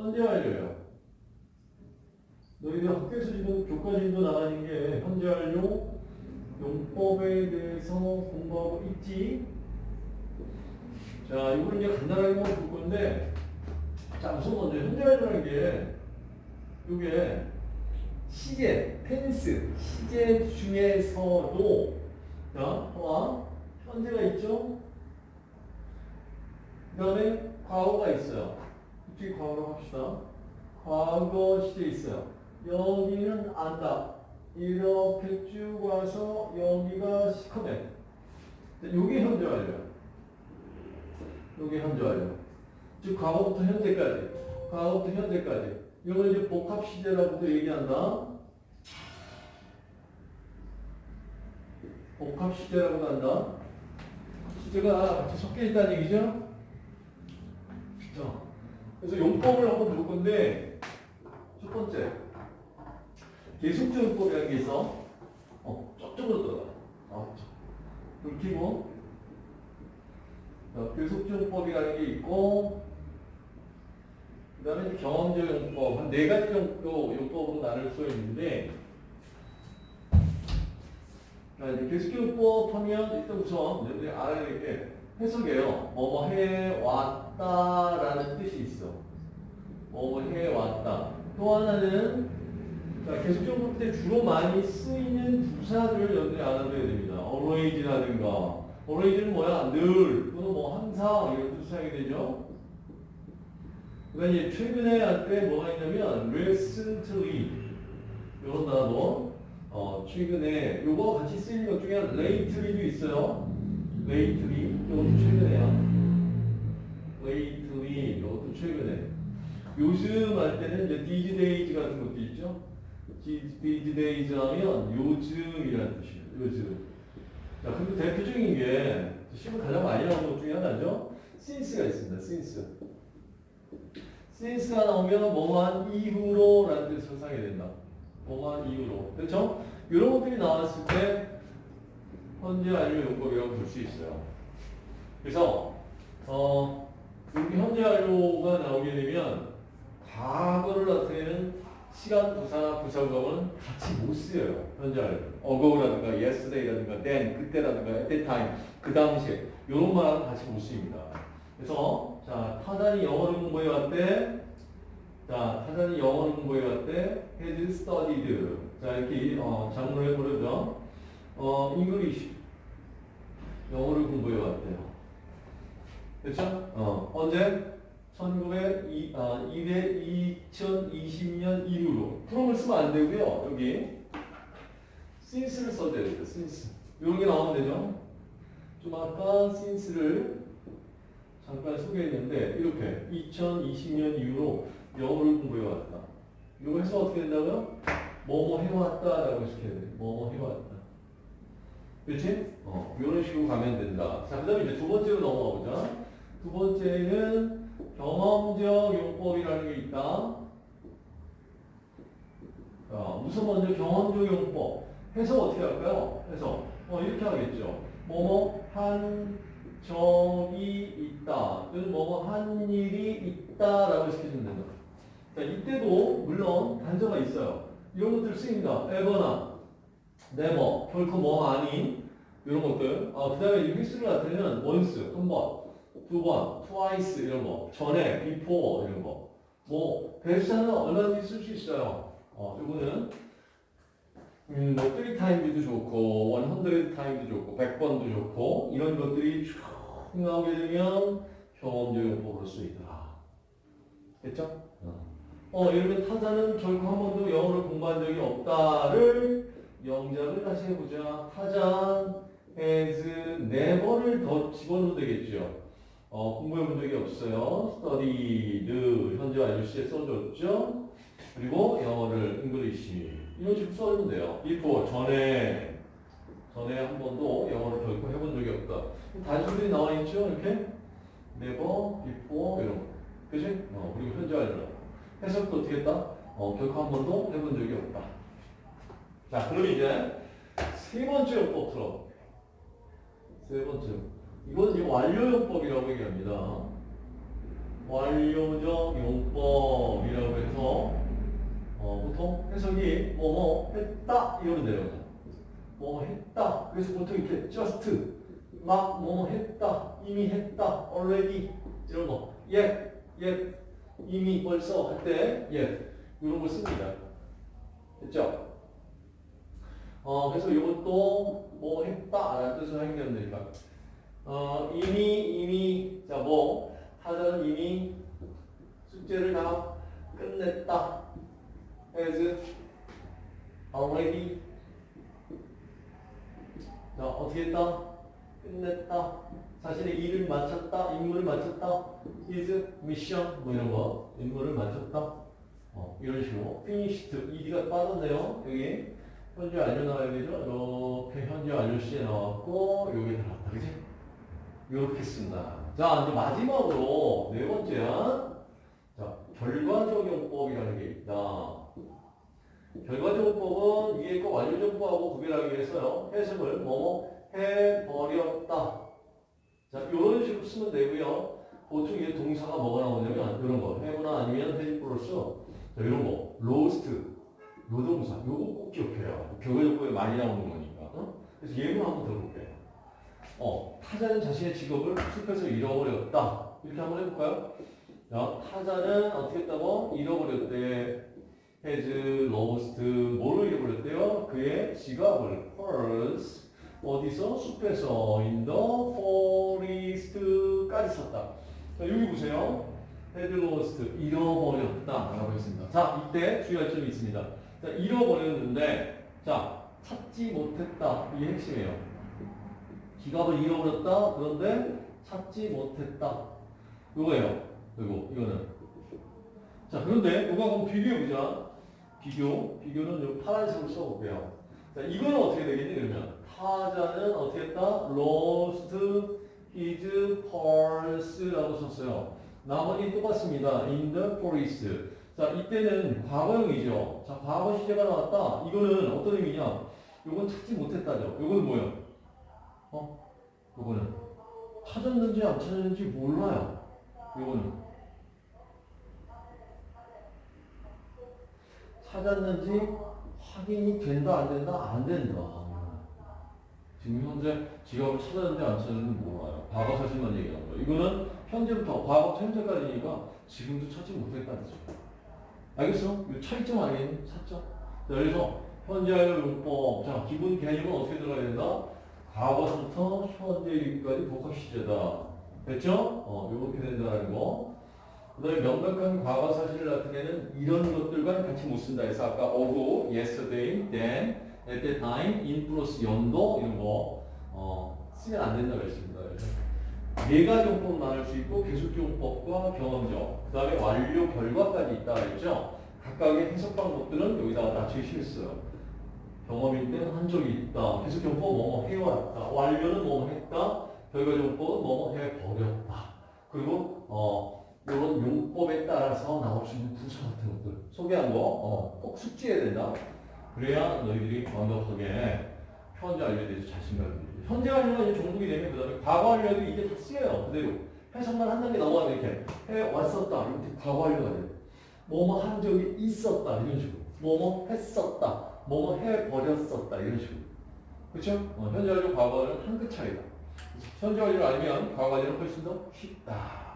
현재 완료예요. 너희들 학교에서 지금 교과진도 나가는 게 현재 완료 용법에 대해서 공부하고 있지. 자, 이걸 이제 간단하게만 볼 건데, 자, 우선 먼저 현재 완료라는 게, 이게 시제, 텐스, 시제 중에서도, 자, 와, 현재가 있죠? 그 다음에 과거가 있어요. 이쪽에 과거로 합시다. 과거 시제 있어요. 여기는 안다. 이렇게 쭉 와서 여기가 시커맨. 요게 현재 완료. 요게 현재 완료. 즉 과거부터 현재까지. 과거부터 현재까지. 이걸 이제 복합 시제라고도 얘기한다. 복합 시제라고 한다. 시제가 같이 섞여 있다는 얘기죠. 자, 그래서 용법을 한번 볼 건데 첫 번째 계속적 용법이라는 게 있어. 어, 저쪽으로 들어가. 아, 불 켜고 자, 계속적 용법이라는 게 있고 그 다음에 경험적 용법 한 네 가지 정도 용법으로 나눌 수 있는데 자, 이제 계속용법 하면 일단 우선 여러분들이 알아야 될 게 해석이에요. 뭐뭐 해왔 다라는 뜻이 있어. 뭐뭐 해왔다. 또 하나는 자, 계속용법 때 주로 많이 쓰이는 부사들을 여러분들이 알아둬야 됩니다. always라든가 always는 뭐야? 늘 또는 뭐 항상 이런 뜻 사용이 되죠. 그다음에 이제 최근에 할 때 뭐가 있냐면 recently 이런 단어 어, 최근에 요거 같이 쓰이는 것 중에 lately도 있어요. lately 이것도 최근에야. lately 이것도 최근에. 요즘 할 때는 이제 these days 같은 것도 있죠. these days 하면 요즘이라는 뜻이에요. 요즘. 자, 근데 대표적인 게 시험 가장 많이 나오는 것 중에 하나죠. since가 있습니다. since. since가 나오면 뭐한 이후로라는 뜻으로 사용이 된다. 뭐한 이후로. 그렇죠? 이런 것들이 나왔을 때 현재 완료 용법이라고 볼 수 있어요. 그래서 어, 여기 현재 완료가 나오게 되면 시간 부사, 부사구문은 같이 못 쓰여요. 현재 ago라든가 yesterday라든가 then, 그때라든가 at that time, 그 당시에 이런 말은 같이 못 씁니다. 그래서 자 타단이 영어를 공부해 왔대. 자 타단이 영어를 공부해 왔대. has studied. 자 이렇게 어, 장문을 해보려죠. 어 English 영어를 공부해 왔대요. 그렇죠? 어 언제? 1900, 아, 200, 2020년 이후로. 프롬을 쓰면 안 되고요. 여기 since를 써줘야 돼요. since. 이런 게 나오면 되죠. 좀 아까 since를 잠깐 소개했는데 이렇게 2020년 이후로 영어를 공부해 왔다. 이거 해서 어떻게 된다고요? 뭐뭐 해왔다 라고 시켜야 돼. 뭐뭐 해왔다. 그렇지? 어, 이런 식으로 가면 된다. 자, 그 다음에 이제 두 번째로 넘어가 보자. 두 번째는 경험적 용법이라는 게 있다. 자, 우선 먼저 경험적 용법. 해서 어떻게 할까요? 해서 어, 이렇게 하겠죠. 뭐뭐 한 적이 있다. 뭐뭐 한 일이 있다라고 시켜주면 된다. 자, 이때도 물론 단서가 있어요. 이런 것들 쓰입니다. ever나, never, 결코 뭐 아닌 이런 것들. 아, 그 다음에 휘수를 나타내는 once, 한 번, 두 번, twice 이런 거, 전에, before 이런 거. 뭐 대수사는 얼마든지 쓸 수 있어요. 어, 요거는 음, 뭐 3times도 좋고 100times도 좋고 100번도 좋고 이런 것들이 쭉 나오게 되면 경험적 용법으로 쓰이더라. 됐죠? 어, 예를 들면 타자는 결코 한 번도 영어를 공부한 적이 없다를 영작을 다시 해보자. 타자 has never를 더 집어넣으면 되겠죠. 어, 공부해 본 적이 없어요. studied 현재 완료 시에 써줬죠. 그리고 영어를 English 이런 식으로 써주면 돼요. before 전에 전에 한 번도 영어를 결코 해본 적이 없다. 단수들이 나와 있죠. 이렇게 never, before 이런 거. 그지? 어, 그리고 현재 완료. 해석도 어떻게 했다? 어, 결코 한 번도 해본 적이 없다. 자, 그럼 이제 세 번째 요법 들어. 세 번째. 이건 이제 완료요법이라고 얘기합니다. 완료적 용법이라고 해서 어, 보통 해석이 뭐뭐 했다 이러면 돼요. 뭐뭐 했다. 그래서 보통 이렇게 just 막 뭐뭐 했다, 이미 했다, already 이런 거, yet, yet 이미 벌써 할때 yet 이런 걸 씁니다. 됐죠? 어, 그래서 이것도 뭐 했다라는 뜻으로 해결되면 되니까. 어, 이미, 이미, 자, 뭐, 타자는 이미 숙제를 다 끝냈다. has already. 자, 어떻게 했다? 끝냈다. 자신의 일을 마쳤다. 임무를 마쳤다. his mission. 뭐 이런 거. 임무를 마쳤다. 어, 이런 식으로. finished. ed가 빠졌네요. 여기. 현재 완료 나와야 되죠? 이렇게 현재 완료 시에 나왔고, 여기 들어갔다. 그지? 이렇게 쓴다. 자, 이제 마지막으로 네 번째야. 자, 결과적용법이라는 게 있다. 결과적용법은 위에 거 완료정보하고 구별하기 위해서요. 해석을 뭐뭐 해버렸다. 자, 이런 식으로 쓰면 되고요. 보통 이게 동사가 뭐가 나오냐면 이런 거. have거나 아니면 has 플러스 자, 이런 거. lost. 노동사. 요거 꼭 기억해요. 결과적 용법에 많이 나오는 거니까. 어? 그래서 예문 한번 들어볼게요. 어, 타잔은 자신의 직업을 숲에서 잃어버렸다. 이렇게 한번 해볼까요? 자, 타잔은 어떻게 했다고? 잃어버렸대. has lost. 뭐를 잃어버렸대요? 그의 지갑을. purse. 어디서? 숲에서. in the forest까지 썼다. 자, 여기 보세요. had lost. 잃어버렸다. 라고 했습니다. 자, 이때 주의할 점이 있습니다. 자, 잃어버렸는데, 자, 찾지 못했다. 이게 핵심이에요. 지갑을 잃어버렸다. 그런데 찾지 못했다. 요거예요. 요거, 이거는. 자, 그런데 요거 한번 비교해 보자. 비교. 비교는 요 파란색으로 써볼게요. 자, 이거는 어떻게 되겠니? 그러면. 타자는 어떻게 했다? lost his purse라고 썼어요. 나머지 똑같습니다. in the forest. 자, 이때는 과거형이죠. 자, 과거 시제가 나왔다. 이거는 어떤 의미냐? 요건 찾지 못했다죠. 요건 뭐예요? 어? 요거는 찾았는지 안 찾았는지 몰라요. 요거는 찾았는지 확인이 된다 안 된다 안 된다. 지금 현재 지갑을 찾았는지 안 찾았는지 몰라요. 과거 사실만 얘기하는 거예요. 이거는 현재부터 과거부터 현재까지니까 지금도 찾지 거죠. 알겠어? 이 차이점 아니에요? 차점? 자, 그래서 현재 완료 용법. 자, 기본 개념은 어떻게 들어가야 된다? 과거부터 현재 여기까지 복합 시제다. 됐죠? 어, 요렇게 된다는 거. 그 다음에 명백한 과거 사실 같은 경우는 이런 것들과 같이 못 쓴다 해서 아까 어고, yesterday, then, at that time, in 플러스 연도 이런 거 어, 쓰면 안 된다고 했습니다. 네 가지 용법 나눌 수 있고 계속 용법과 경험적, 그 다음에 완료 결과까지 있다 그랬죠? 각각의 해석 방법들은 여기다가 다 제시했어요. 경험일 때는 한 적이 있다. 계속용법 뭐뭐 해왔다. 완료는 뭐뭐 했다. 결과적용법은 뭐뭐 해버렸다. 그리고 어 이런 용법에 따라서 나올 수 있는 부사 같은 것들 소개한 거 어, 꼭 숙지해야 된다. 그래야 너희들이 완벽하게 현재 완료에 대해서 자신감을 들지. 현재 완료가 이제 종목이 되면 그 다음에 과거 완료도 이게 다 쓰여요. 그대로 해석만 한 단계 넘어가면 이렇게 해 왔었다. 이렇게 과거 완료가 돼. 뭐뭐 한 적이 있었다 이런 식으로. 뭐뭐 했었다. 뭐뭐 해버렸었다 이런 식으로. 그렇죠? 어, 현재 완료 과거는 한 끗 차이다. 현재 완료 아니면 과거 완료는 훨씬 더 쉽다.